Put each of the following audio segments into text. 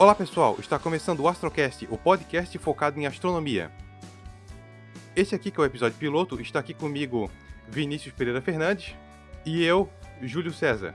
Olá pessoal, está começando o Astrocast, o podcast focado em astronomia. Esse aqui que é o episódio piloto, está aqui comigo Vinícius Pereira Fernandes e eu, Júlio César.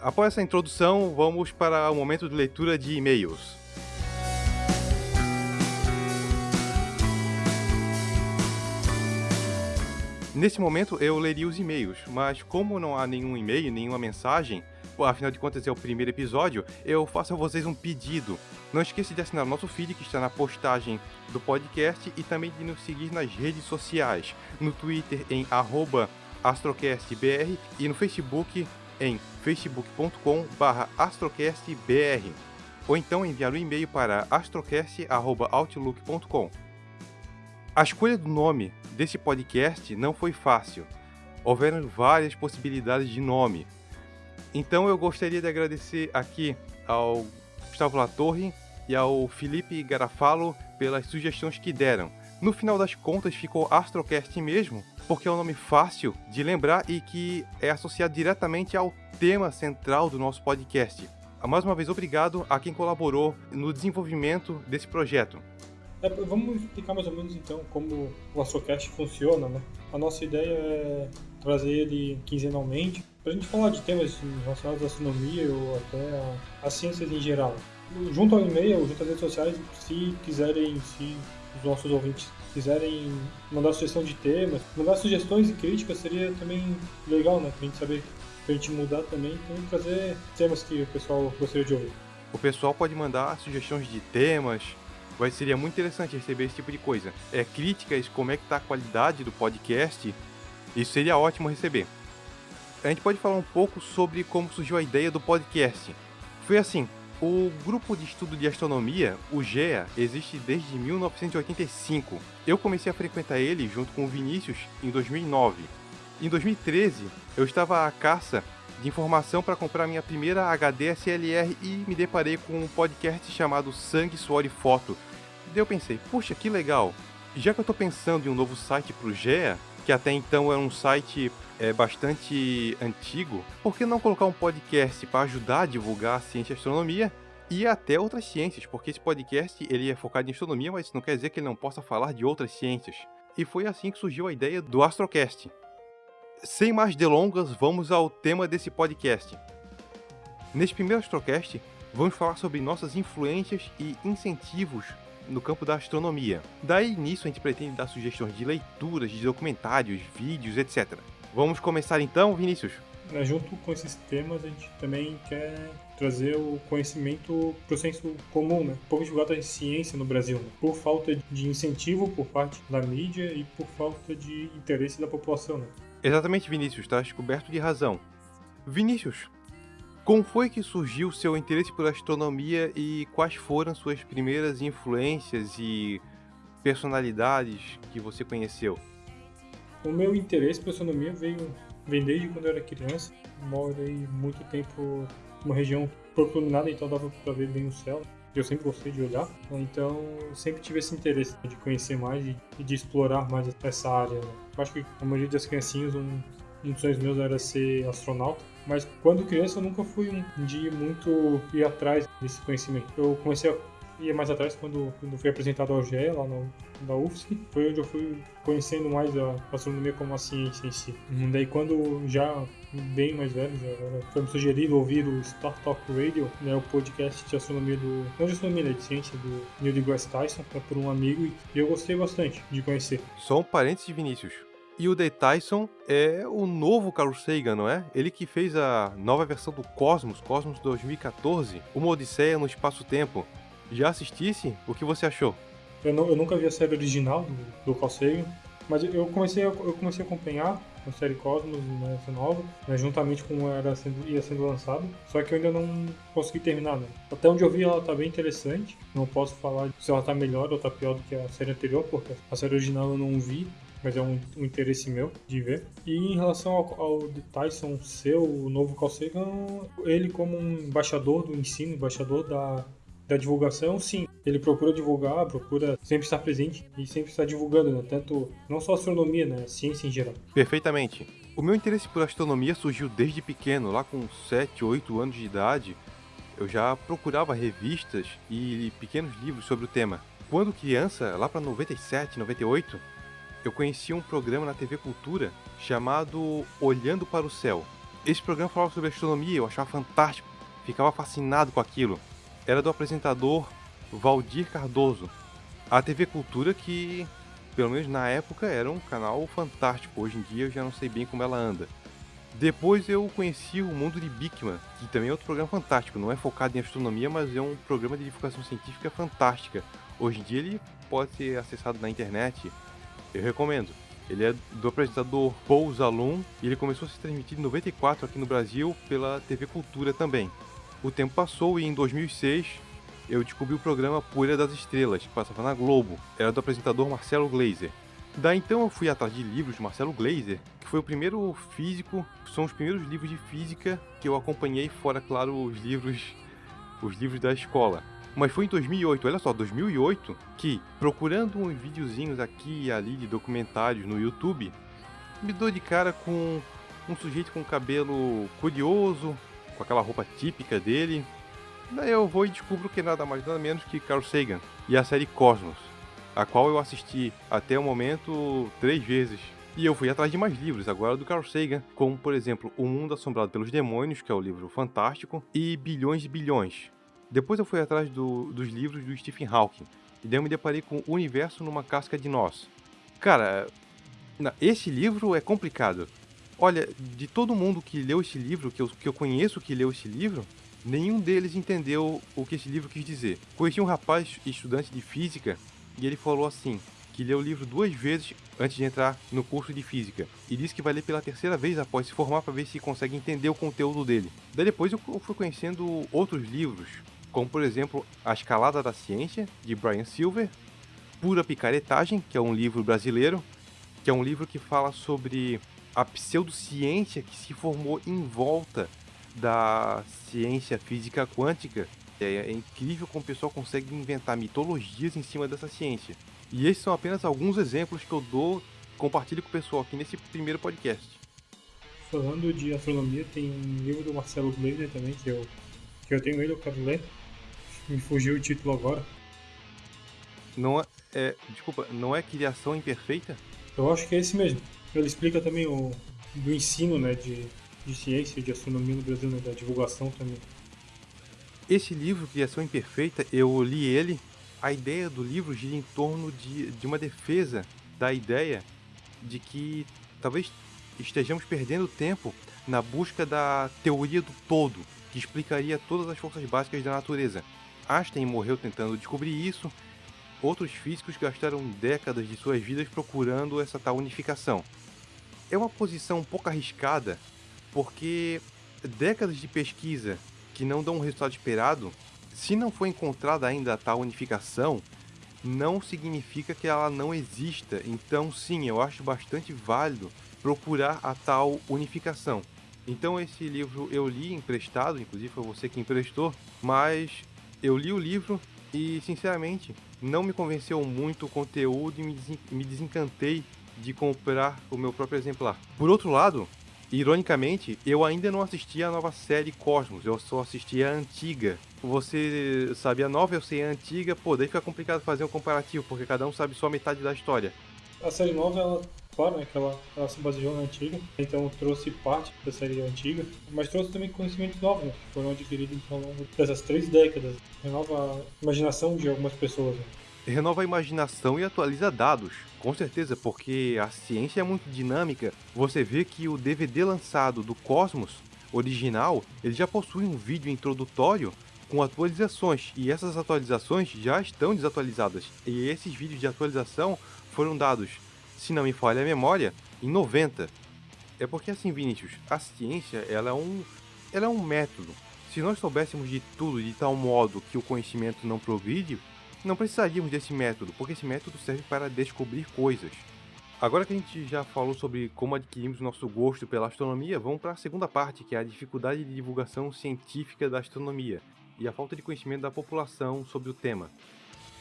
Após essa introdução, vamos para o momento de leitura de e-mails. Nesse momento eu leria os e-mails, mas como não há nenhum e-mail, nenhuma mensagem, afinal de contas é o primeiro episódio, eu faço a vocês um pedido. Não esqueça de assinar o nosso feed que está na postagem do podcast e também de nos seguir nas redes sociais, no Twitter em astrocastbr e no Facebook em facebook.com/astrocastbr ou então enviar um e-mail para astrocast@outlook.com. A escolha do nome desse podcast não foi fácil. Houveram várias possibilidades de nome. Então eu gostaria de agradecer aqui ao Gustavo Latorre e ao Felipe Garafalo pelas sugestões que deram. No final das contas ficou Astrocast mesmo, porque é um nome fácil de lembrar e que é associado diretamente ao tema central do nosso podcast. Mais uma vez, obrigado a quem colaborou no desenvolvimento desse projeto. É, vamos explicar mais ou menos então como o Astrocast funciona, né? A nossa ideia é trazer ele quinzenalmente para a gente falar de temas relacionados à astronomia ou até às ciências em geral. Junto ao e-mail, junto às redes sociais, se quiserem, se os nossos ouvintes quiserem mandar sugestão de temas, mandar sugestões e críticas seria também legal, né? Pra gente saber, pra gente mudar também, então trazer temas que o pessoal gostaria de ouvir. O pessoal pode mandar sugestões de temas, Vai, seria muito interessante receber esse tipo de coisa. É, críticas, como é que tá a qualidade do podcast, isso seria ótimo receber. A gente pode falar um pouco sobre como surgiu a ideia do podcast. Foi assim, o grupo de estudo de astronomia, o GEA, existe desde 1985. Eu comecei a frequentar ele junto com o Vinícius em 2009. Em 2013, eu estava à caça de informação para comprar minha primeira HD SLR e me deparei com um podcast chamado Sangue, Suor e Foto. Daí eu pensei, puxa, que legal. Já que eu estou pensando em um novo site para o GEA, que até então era um site é, bastante antigo, por que não colocar um podcast para ajudar a divulgar a ciência e a astronomia e até outras ciências? Porque esse podcast ele é focado em astronomia, mas isso não quer dizer que ele não possa falar de outras ciências. E foi assim que surgiu a ideia do Astrocast sem mais delongas, vamos ao tema desse podcast. Neste primeiro Astrocast, vamos falar sobre nossas influências e incentivos no campo da astronomia. Daí início a gente pretende dar sugestões de leituras, de documentários, vídeos, etc. Vamos começar então, Vinícius? É, junto com esses temas, a gente também quer trazer o conhecimento para o senso comum, né? Pouco divulgado a ciência no Brasil, né? por falta de incentivo por parte da mídia e por falta de interesse da população. Né? Exatamente, Vinícius, estás coberto de razão. Vinícius, como foi que surgiu seu interesse por astronomia e quais foram suas primeiras influências e personalidades que você conheceu? O meu interesse por astronomia veio vem desde quando eu era criança. Morei muito tempo numa região pouco então dava para ver bem o céu. Eu sempre gostei de olhar, então sempre tive esse interesse de conhecer mais e de explorar mais essa área. Né? Eu acho que a maioria das criancinhas, um, um dos sonhos meus era ser astronauta. Mas quando criança eu nunca fui um de muito ir atrás desse conhecimento. Eu comecei a ir mais atrás quando, quando fui apresentado ao GE, lá no, da UFSC. Foi onde eu fui conhecendo mais a astronomia como a ciência em si. Uhum. Daí quando já bem mais velho, já foi me sugerido ouvir o Star Talk Radio, né, o podcast de astronomia do... não de astronomia, né, de ciência do Neil deGrasse Tyson, é por um amigo e eu gostei bastante de conhecer. Só um parênteses, Vinícius. E o Dave Tyson é o novo Carl Sagan, não é? Ele que fez a nova versão do Cosmos, Cosmos 2014, uma Odisseia no espaço-tempo. Já assistisse? O que você achou? Eu, não, eu nunca vi a série original do, do Carl mas eu comecei a, eu comecei a acompanhar a série Cosmos, né, essa nova, né, juntamente com era sendo, ia sendo lançado, só que eu ainda não consegui terminar. Né. Até onde eu vi ela tá bem interessante, não posso falar se ela tá melhor ou tá pior do que a série anterior, porque a série original eu não vi, mas é um, um, interesse meu de ver. E em relação ao, ao Tyson ser o novo Carl Sagan, ele como um embaixador do ensino, embaixador da, da divulgação, sim. Ele procura divulgar, procura sempre estar presente e sempre estar divulgando, né? tanto não só astronomia, né? ciência em geral. Perfeitamente. O meu interesse por astronomia surgiu desde pequeno, lá com 7, 8 anos de idade, eu já procurava revistas e pequenos livros sobre o tema. Quando criança, lá para 97, 98, eu conheci um programa na TV Cultura chamado Olhando para o Céu. Esse programa falava sobre astronomia, eu achava fantástico, ficava fascinado com aquilo. Era do apresentador Valdir Cardoso. A TV Cultura que, pelo menos na época, era um canal fantástico. Hoje em dia eu já não sei bem como ela anda. Depois eu conheci o Mundo de Bikman, que também é outro programa fantástico. Não é focado em astronomia, mas é um programa de divulgação científica fantástica. Hoje em dia ele pode ser acessado na internet. Eu recomendo. Ele é do apresentador Paul Zalum e ele começou a se transmitir em 94 aqui no Brasil pela TV Cultura também. O tempo passou e em 2006 eu descobri o programa Poeira das Estrelas, que passava na Globo. Era do apresentador Marcelo Glazer. Daí então eu fui atrás de livros de Marcelo Glazer, que foi o primeiro físico, são os primeiros livros de física que eu acompanhei, fora, claro, os livros, os livros da escola. Mas foi em 2008, olha só, 2008, que procurando uns videozinhos aqui e ali de documentários no YouTube, me dou de cara com um sujeito com cabelo curioso, com aquela roupa típica dele. Daí eu vou e descubro que nada mais nada menos que Carl Sagan e a série Cosmos, a qual eu assisti até o momento três vezes. E eu fui atrás de mais livros, agora do Carl Sagan, como por exemplo O Mundo Assombrado pelos Demônios, que é o livro fantástico, e Bilhões de Bilhões. Depois eu fui atrás do, dos livros do Stephen Hawking, e daí eu me deparei com O Universo numa Casca de Nós. Cara, esse livro é complicado. Olha, de todo mundo que leu esse livro, que eu, que eu conheço que leu esse livro, nenhum deles entendeu o que esse livro quis dizer. Conheci um rapaz estudante de física e ele falou assim: que leu o livro duas vezes antes de entrar no curso de física e disse que vai ler pela terceira vez após se formar para ver se consegue entender o conteúdo dele. Daí depois eu fui conhecendo outros livros, como por exemplo A Escalada da Ciência, de Brian Silver, Pura Picaretagem, que é um livro brasileiro, que é um livro que fala sobre a pseudociência que se formou em volta da ciência física quântica. É, é incrível como o pessoal consegue inventar mitologias em cima dessa ciência. E esses são apenas alguns exemplos que eu dou, compartilho com o pessoal aqui nesse primeiro podcast. Falando de astronomia, tem um livro do Marcelo Glazer também, que eu, que eu tenho ele, eu quero ler. Me fugiu o título agora. Não é, é, Desculpa, não é Criação Imperfeita? Eu acho que é esse mesmo. Ele explica também o do ensino, né, de, de ciência, de astronomia no Brasil, né, da divulgação também. Esse livro, Criação Imperfeita, eu li ele. A ideia do livro gira em torno de, de uma defesa da ideia de que talvez estejamos perdendo tempo na busca da teoria do todo, que explicaria todas as forças básicas da natureza. Einstein morreu tentando descobrir isso, outros físicos gastaram décadas de suas vidas procurando essa tal unificação. É uma posição um pouco arriscada, porque décadas de pesquisa que não dão o resultado esperado, se não for encontrada ainda a tal unificação, não significa que ela não exista. Então, sim, eu acho bastante válido procurar a tal unificação. Então, esse livro eu li emprestado, inclusive foi você que emprestou, mas eu li o livro e, sinceramente, não me convenceu muito o conteúdo e me desencantei de comprar o meu próprio exemplar. Por outro lado, Ironicamente, eu ainda não assisti a nova série Cosmos, eu só assisti a antiga. Você sabe a nova, eu sei a antiga, pô, daí fica complicado fazer um comparativo, porque cada um sabe só metade da história. A série nova, ela, claro, né, que ela, ela se baseou na antiga, então trouxe parte da série antiga, mas trouxe também conhecimentos novos, né, que foram adquiridos ao longo dessas três décadas. Renova a imaginação de algumas pessoas. Né renova a imaginação e atualiza dados. Com certeza, porque a ciência é muito dinâmica. Você vê que o DVD lançado do Cosmos original, ele já possui um vídeo introdutório com atualizações, e essas atualizações já estão desatualizadas. E esses vídeos de atualização foram dados, se não me falha a memória, em 90. É porque assim, Vinícius, a ciência, ela é um ela é um método. Se nós soubéssemos de tudo de tal modo que o conhecimento não progride, não precisaríamos desse método, porque esse método serve para descobrir coisas. Agora que a gente já falou sobre como adquirimos nosso gosto pela astronomia, vamos para a segunda parte, que é a dificuldade de divulgação científica da astronomia e a falta de conhecimento da população sobre o tema.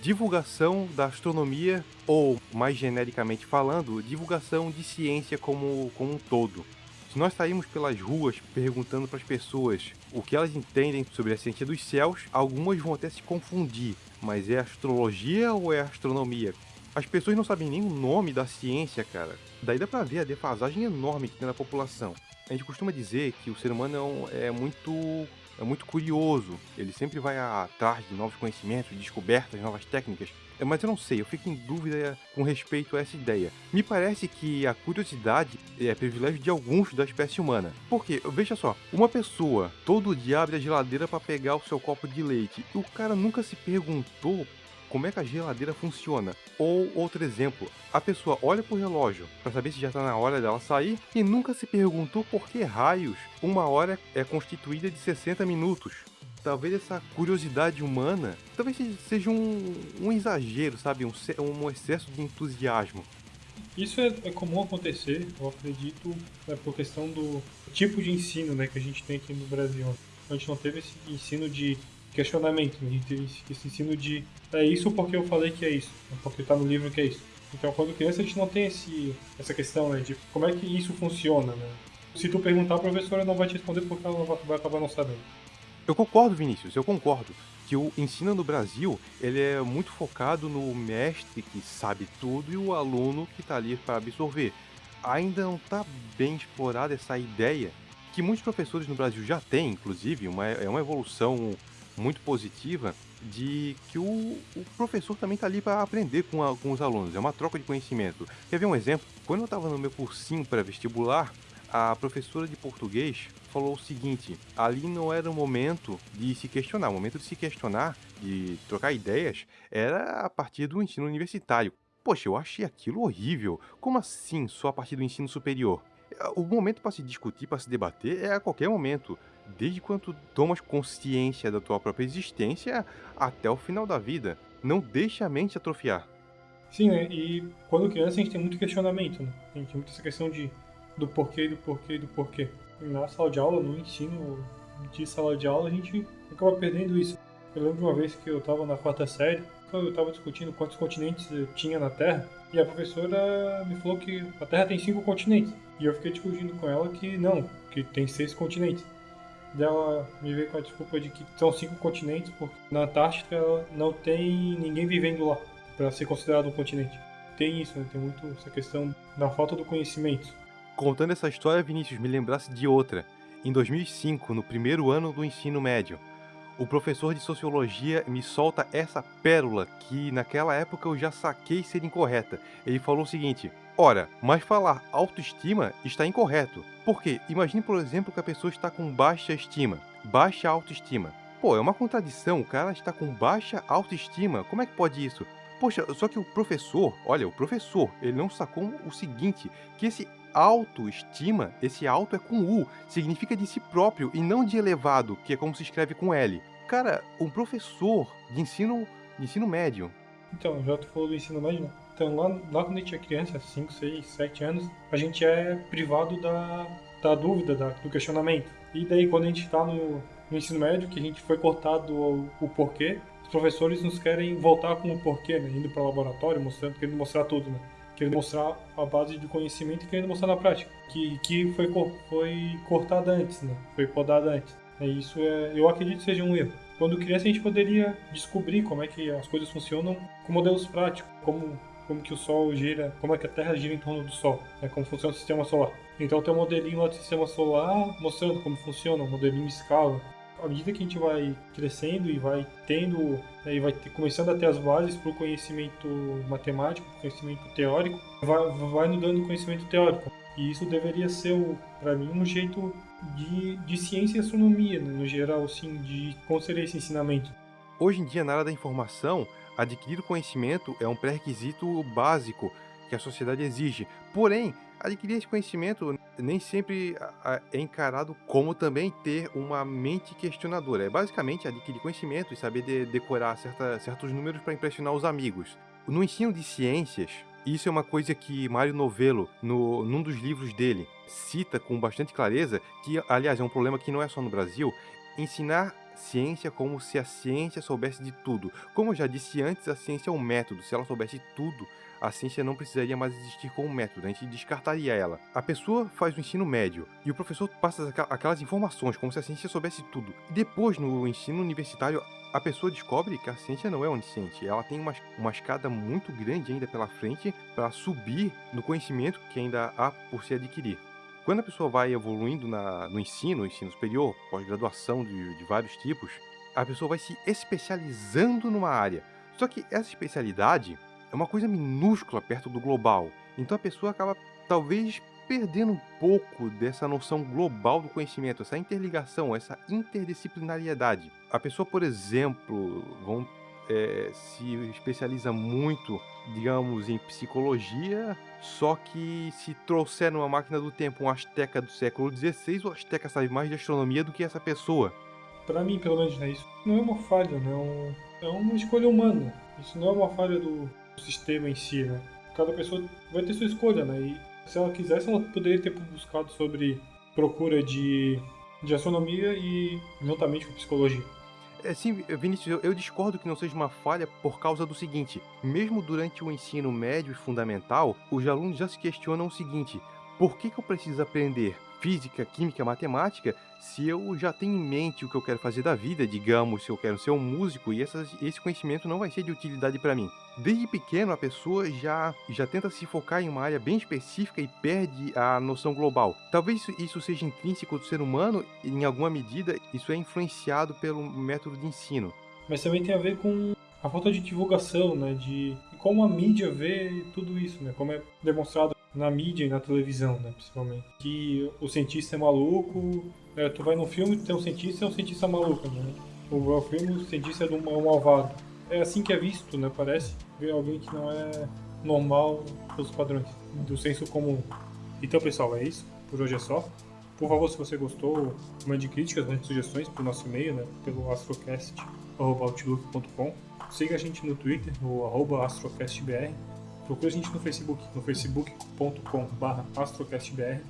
Divulgação da astronomia, ou mais genericamente falando, divulgação de ciência como, como um todo. Se nós sairmos pelas ruas perguntando para as pessoas o que elas entendem sobre a ciência dos céus, algumas vão até se confundir. Mas é astrologia ou é astronomia? As pessoas não sabem nem o nome da ciência, cara. Daí dá pra ver a defasagem enorme que tem na população. A gente costuma dizer que o ser humano é, é muito é muito curioso. Ele sempre vai atrás de novos conhecimentos, descobertas, novas técnicas. É, mas eu não sei, eu fico em dúvida com respeito a essa ideia. Me parece que a curiosidade é privilégio de alguns da espécie humana. Porque, veja só, uma pessoa todo dia abre a geladeira para pegar o seu copo de leite e o cara nunca se perguntou como é que a geladeira funciona. Ou outro exemplo, a pessoa olha pro relógio para saber se já está na hora dela sair e nunca se perguntou por que raios uma hora é constituída de 60 minutos. Talvez essa curiosidade humana, talvez seja um, um exagero, sabe, um, um excesso de entusiasmo. Isso é, é, comum acontecer, eu acredito, é por questão do tipo de ensino né, que a gente tem aqui no Brasil. A gente não teve esse ensino de questionamento, a gente teve esse ensino de é isso porque eu falei que é isso, porque está no livro que é isso. Então, quando criança, a gente não tem esse, essa questão né, de como é que isso funciona. Né? Se tu perguntar, a professora não vai te responder porque ela vai acabar não sabendo. Eu concordo, Vinícius, eu concordo que o ensino no Brasil ele é muito focado no mestre que sabe tudo e o aluno que está ali para absorver. Ainda não está bem explorada essa ideia que muitos professores no Brasil já têm, inclusive, uma, é uma evolução muito positiva de que o, o professor também está ali para aprender com, a, com os alunos, é uma troca de conhecimento. Quer ver um exemplo? Quando eu estava no meu cursinho pré-vestibular, a professora de português falou o seguinte: ali não era o momento de se questionar, o momento de se questionar, de trocar ideias, era a partir do ensino universitário. Poxa, eu achei aquilo horrível. Como assim só a partir do ensino superior? O momento para se discutir, para se debater é a qualquer momento desde quando tomas consciência da tua própria existência até o final da vida. Não deixa a mente atrofiar. Sim, né? E quando criança a gente tem muito questionamento, né? A gente tem muita essa questão de do porquê, do porquê, do porquê. Na sala de aula, no ensino de sala de aula, a gente acaba perdendo isso. Eu lembro uma vez que eu estava na quarta série, eu estava discutindo quantos continentes tinha na Terra, e a professora me falou que a Terra tem cinco continentes. E eu fiquei discutindo com ela que não, que tem seis continentes dela me veio com a desculpa de que são cinco continentes, porque na Antártica não tem ninguém vivendo lá para ser considerado um continente. Tem isso, né? tem muito essa questão da falta do conhecimento. Contando essa história, Vinícius, me lembrasse de outra. Em 2005, no primeiro ano do ensino médio, o professor de sociologia me solta essa pérola que naquela época eu já saquei ser incorreta. Ele falou o seguinte: Ora, mas falar autoestima está incorreto. Porque imagine, por exemplo, que a pessoa está com baixa estima, baixa autoestima. Pô, é uma contradição, o cara está com baixa autoestima. Como é que pode isso? Poxa, só que o professor, olha, o professor, ele não sacou o seguinte, que esse autoestima, esse auto é com U, significa de si próprio e não de elevado, que é como se escreve com L. Cara, um professor de ensino, de ensino médio. Então, já tu falou do ensino médio, né? Então, lá quando a gente é criança, 5, 6, 7 anos, a gente é privado da, da dúvida, da, do questionamento. E daí, quando a gente está no, no, ensino médio, que a gente foi cortado o, o, porquê, os professores nos querem voltar com o porquê, né? Indo para o laboratório, mostrando, querendo mostrar tudo, né? Querendo mostrar a base de conhecimento e querendo mostrar na prática. Que, que foi, foi cortada antes, né? Foi podada antes. É, isso é, eu acredito seja um erro. Quando criança, a gente poderia descobrir como é que as coisas funcionam com modelos práticos, como como que o Sol gira, como é que a Terra gira em torno do Sol, né, como funciona o sistema solar. Então tem um modelinho lá do sistema solar mostrando como funciona, um modelinho escala. À medida que a gente vai crescendo e vai tendo, né, e vai ter, começando a ter as bases para o conhecimento matemático, conhecimento teórico, vai, vai nos dando conhecimento teórico. E isso deveria ser, para mim, um jeito de, de ciência e astronomia, no geral, assim, de como seria esse ensinamento. Hoje em dia, na área da informação, adquirir conhecimento é um pré-requisito básico que a sociedade exige. Porém, adquirir esse conhecimento nem sempre é encarado como também ter uma mente questionadora. É basicamente adquirir conhecimento e saber de decorar certa, certos números para impressionar os amigos. No ensino de ciências, isso é uma coisa que Mário Novello, no, num dos livros dele, cita com bastante clareza, que, aliás, é um problema que não é só no Brasil, ensinar ciência como se a ciência soubesse de tudo. Como eu já disse antes, a ciência é um método. Se ela soubesse tudo, a ciência não precisaria mais existir como método, a gente descartaria ela. A pessoa faz o ensino médio e o professor passa aquelas informações como se a ciência soubesse tudo. E depois, no ensino universitário, a pessoa descobre que a ciência não é onisciente. Ela tem uma, uma escada muito grande ainda pela frente para subir no conhecimento que ainda há por se adquirir. Quando a pessoa vai evoluindo na, no ensino, ensino superior, pós-graduação de, de vários tipos, a pessoa vai se especializando numa área. Só que essa especialidade é uma coisa minúscula perto do global. Então a pessoa acaba talvez perdendo um pouco dessa noção global do conhecimento, essa interligação, essa interdisciplinariedade. A pessoa, por exemplo, vão, é, se especializa muito, digamos, em psicologia, só que se trouxer numa máquina do tempo um asteca do século XVI, o asteca sabe mais de astronomia do que essa pessoa. Para mim, pelo menos, né, isso não é uma falha, né? É uma escolha humana. Isso não é uma falha do sistema em si, né? Cada pessoa vai ter sua escolha, né? E se ela quisesse, ela poderia ter buscado sobre procura de, de astronomia e juntamente com psicologia. É, sim, Vinícius, eu, eu, discordo que não seja uma falha por causa do seguinte: mesmo durante o ensino médio e fundamental, os alunos já se questionam o seguinte: por que, que eu preciso aprender física, química, matemática, se eu já tenho em mente o que eu quero fazer da vida, digamos, se eu quero ser um músico, e essas, esse conhecimento não vai ser de utilidade para mim. Desde pequeno, a pessoa já, já tenta se focar em uma área bem específica e perde a noção global. Talvez isso seja intrínseco do ser humano, e em alguma medida isso é influenciado pelo método de ensino. Mas também tem a ver com a falta de divulgação, né, de como a mídia vê tudo isso, né, como é demonstrado na mídia e na televisão, né, principalmente. Que o cientista é maluco, é, tu vai num filme, tem um cientista é um cientista maluco, né? O filme, o cientista é um malvado. É assim que é visto, né, parece, ver alguém que não é normal pelos padrões do senso comum. Então, pessoal, é isso. Por hoje é só. Por favor, se você gostou, mande críticas, mande sugestões para o nosso e-mail, né, pelo astrocast.outlook.com. Siga a gente no Twitter, no astrocastbr Procure a gente no Facebook, no facebook.com.br astrocastbr